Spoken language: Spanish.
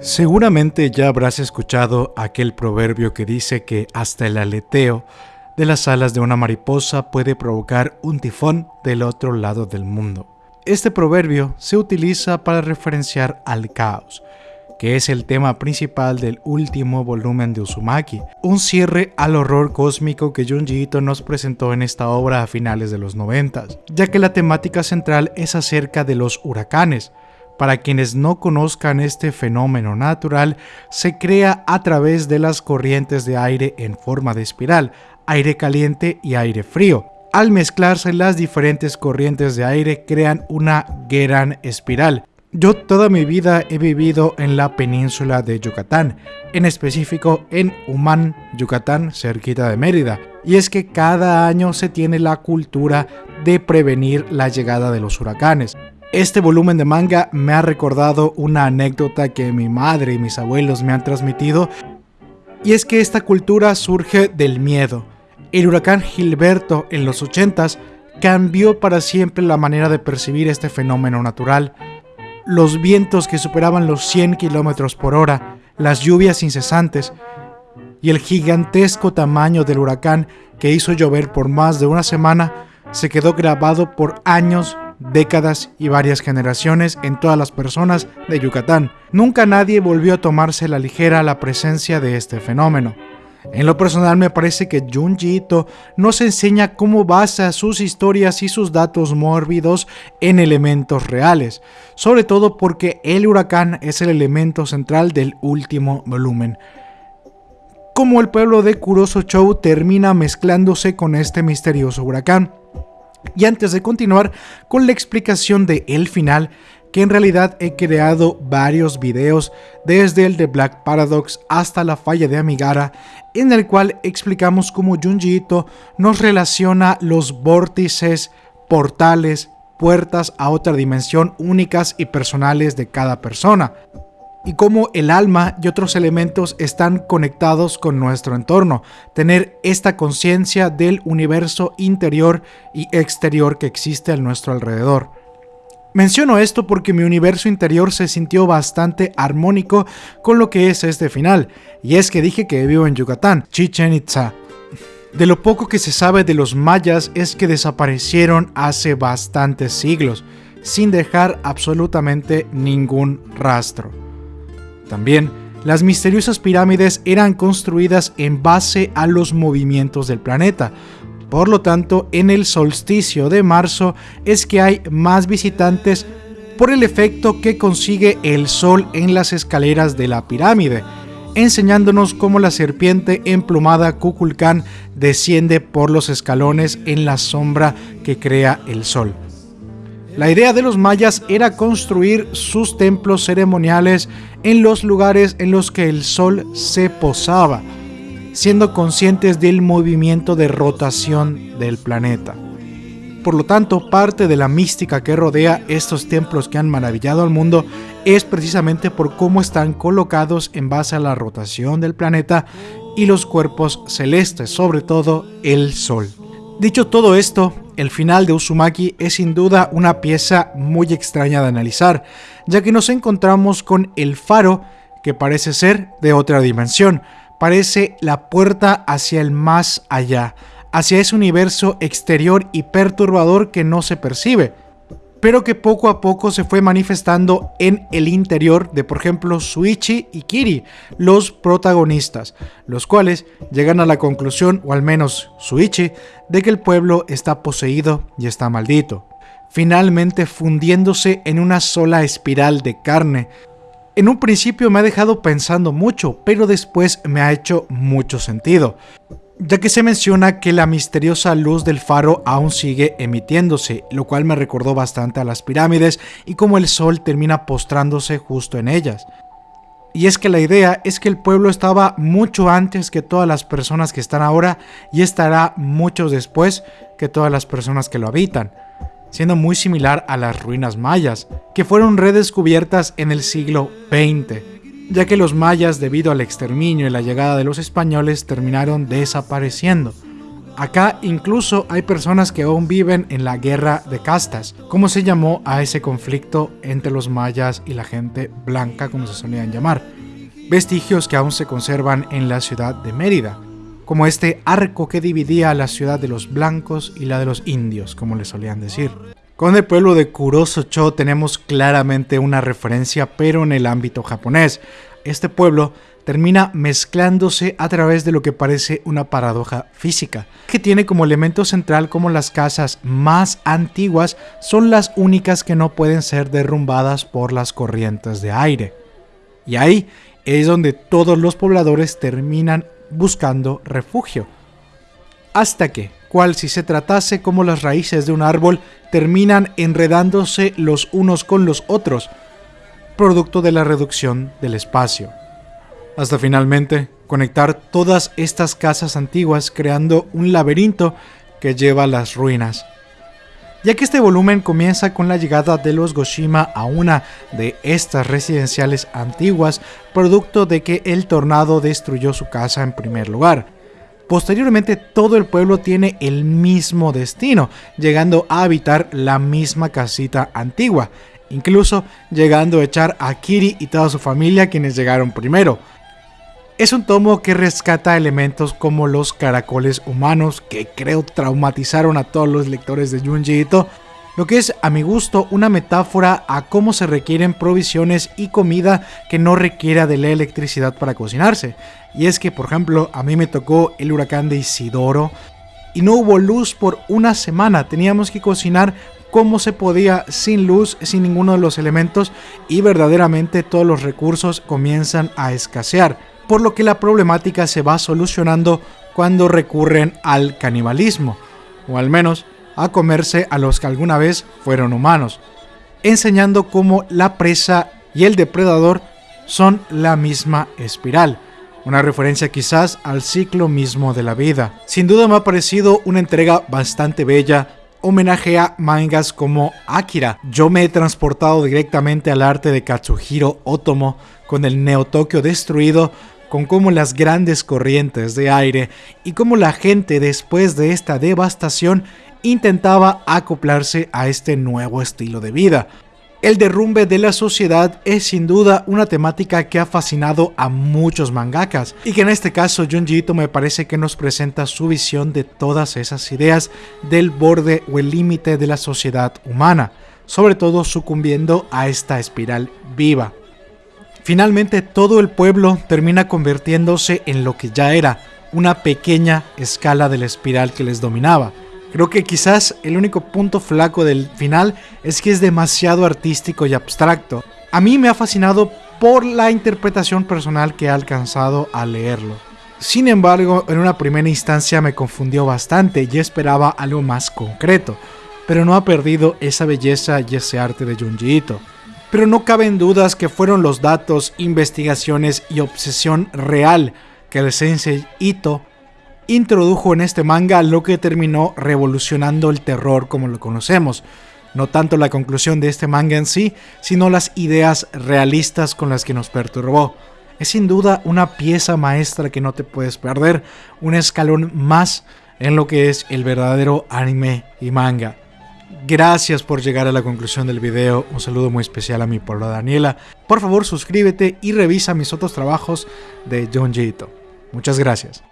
Seguramente ya habrás escuchado aquel proverbio que dice que hasta el aleteo de las alas de una mariposa puede provocar un tifón del otro lado del mundo. Este proverbio se utiliza para referenciar al caos, que es el tema principal del último volumen de Uzumaki, un cierre al horror cósmico que Junji Ito nos presentó en esta obra a finales de los 90, ya que la temática central es acerca de los huracanes, para quienes no conozcan este fenómeno natural, se crea a través de las corrientes de aire en forma de espiral, aire caliente y aire frío. Al mezclarse las diferentes corrientes de aire crean una gran espiral. Yo toda mi vida he vivido en la península de Yucatán, en específico en Humán, Yucatán, cerquita de Mérida. Y es que cada año se tiene la cultura de prevenir la llegada de los huracanes. Este volumen de manga me ha recordado una anécdota que mi madre y mis abuelos me han transmitido, y es que esta cultura surge del miedo. El huracán Gilberto en los 80s cambió para siempre la manera de percibir este fenómeno natural. Los vientos que superaban los 100 km por hora, las lluvias incesantes y el gigantesco tamaño del huracán que hizo llover por más de una semana se quedó grabado por años décadas y varias generaciones en todas las personas de Yucatán. Nunca nadie volvió a tomarse la ligera la presencia de este fenómeno. En lo personal me parece que Junji Ito nos enseña cómo basa sus historias y sus datos mórbidos en elementos reales, sobre todo porque el huracán es el elemento central del último volumen. Como el pueblo de Kuroso Chou termina mezclándose con este misterioso huracán. Y antes de continuar con la explicación de el final, que en realidad he creado varios videos desde el de Black Paradox hasta la falla de Amigara, en el cual explicamos cómo Junji Ito nos relaciona los vórtices, portales, puertas a otra dimensión únicas y personales de cada persona y cómo el alma y otros elementos están conectados con nuestro entorno, tener esta conciencia del universo interior y exterior que existe a nuestro alrededor. Menciono esto porque mi universo interior se sintió bastante armónico con lo que es este final, y es que dije que vivo en Yucatán, Chichen Itza. De lo poco que se sabe de los mayas es que desaparecieron hace bastantes siglos, sin dejar absolutamente ningún rastro. También, las misteriosas pirámides eran construidas en base a los movimientos del planeta. Por lo tanto, en el solsticio de marzo es que hay más visitantes por el efecto que consigue el sol en las escaleras de la pirámide, enseñándonos cómo la serpiente emplumada Kukulcán desciende por los escalones en la sombra que crea el sol. La idea de los mayas era construir sus templos ceremoniales en los lugares en los que el sol se posaba, siendo conscientes del movimiento de rotación del planeta. Por lo tanto, parte de la mística que rodea estos templos que han maravillado al mundo es precisamente por cómo están colocados en base a la rotación del planeta y los cuerpos celestes, sobre todo el Sol. Dicho todo esto, el final de Uzumaki es sin duda una pieza muy extraña de analizar, ya que nos encontramos con el faro que parece ser de otra dimensión, parece la puerta hacia el más allá, hacia ese universo exterior y perturbador que no se percibe pero que poco a poco se fue manifestando en el interior de, por ejemplo, Suichi y Kiri, los protagonistas, los cuales llegan a la conclusión, o al menos Suichi, de que el pueblo está poseído y está maldito, finalmente fundiéndose en una sola espiral de carne. En un principio me ha dejado pensando mucho, pero después me ha hecho mucho sentido ya que se menciona que la misteriosa luz del faro aún sigue emitiéndose, lo cual me recordó bastante a las pirámides y cómo el sol termina postrándose justo en ellas. Y es que la idea es que el pueblo estaba mucho antes que todas las personas que están ahora y estará mucho después que todas las personas que lo habitan, siendo muy similar a las ruinas mayas, que fueron redescubiertas en el siglo XX ya que los mayas debido al exterminio y la llegada de los españoles terminaron desapareciendo. Acá incluso hay personas que aún viven en la guerra de castas, como se llamó a ese conflicto entre los mayas y la gente blanca, como se solían llamar. Vestigios que aún se conservan en la ciudad de Mérida, como este arco que dividía la ciudad de los blancos y la de los indios, como le solían decir. Con el pueblo de Kuroso-cho tenemos claramente una referencia, pero en el ámbito japonés. Este pueblo termina mezclándose a través de lo que parece una paradoja física, que tiene como elemento central como las casas más antiguas son las únicas que no pueden ser derrumbadas por las corrientes de aire. Y ahí es donde todos los pobladores terminan buscando refugio. Hasta que, cual si se tratase como las raíces de un árbol, terminan enredándose los unos con los otros, producto de la reducción del espacio. Hasta finalmente conectar todas estas casas antiguas creando un laberinto que lleva a las ruinas. Ya que este volumen comienza con la llegada de los Goshima a una de estas residenciales antiguas, producto de que el tornado destruyó su casa en primer lugar, Posteriormente todo el pueblo tiene el mismo destino, llegando a habitar la misma casita antigua, incluso llegando a echar a Kiri y toda su familia quienes llegaron primero. Es un tomo que rescata elementos como los caracoles humanos que creo traumatizaron a todos los lectores de Junji Ito, lo que es a mi gusto una metáfora a cómo se requieren provisiones y comida que no requiera de la electricidad para cocinarse. Y es que, por ejemplo, a mí me tocó el huracán de Isidoro y no hubo luz por una semana, teníamos que cocinar como se podía sin luz, sin ninguno de los elementos y verdaderamente todos los recursos comienzan a escasear, por lo que la problemática se va solucionando cuando recurren al canibalismo, o al menos a comerse a los que alguna vez fueron humanos, enseñando cómo la presa y el depredador son la misma espiral. Una referencia quizás al ciclo mismo de la vida. Sin duda me ha parecido una entrega bastante bella, homenaje a mangas como Akira. Yo me he transportado directamente al arte de Katsuhiro Otomo con el Neo Tokio destruido, con cómo las grandes corrientes de aire y cómo la gente después de esta devastación intentaba acoplarse a este nuevo estilo de vida. El derrumbe de la sociedad es sin duda una temática que ha fascinado a muchos mangakas y que en este caso Junji me parece que nos presenta su visión de todas esas ideas del borde o el límite de la sociedad humana, sobre todo sucumbiendo a esta espiral viva. Finalmente todo el pueblo termina convirtiéndose en lo que ya era, una pequeña escala de la espiral que les dominaba. Creo que quizás el único punto flaco del final es que es demasiado artístico y abstracto. A mí me ha fascinado por la interpretación personal que he alcanzado al leerlo. Sin embargo, en una primera instancia me confundió bastante y esperaba algo más concreto, pero no ha perdido esa belleza y ese arte de Junji Ito. Pero no caben dudas que fueron los datos, investigaciones y obsesión real que el sensei Ito introdujo en este manga lo que terminó revolucionando el terror como lo conocemos. No tanto la conclusión de este manga en sí, sino las ideas realistas con las que nos perturbó. Es sin duda una pieza maestra que no te puedes perder, un escalón más en lo que es el verdadero anime y manga. Gracias por llegar a la conclusión del video, un saludo muy especial a mi pueblo Daniela. Por favor suscríbete y revisa mis otros trabajos de John Jito. Muchas gracias.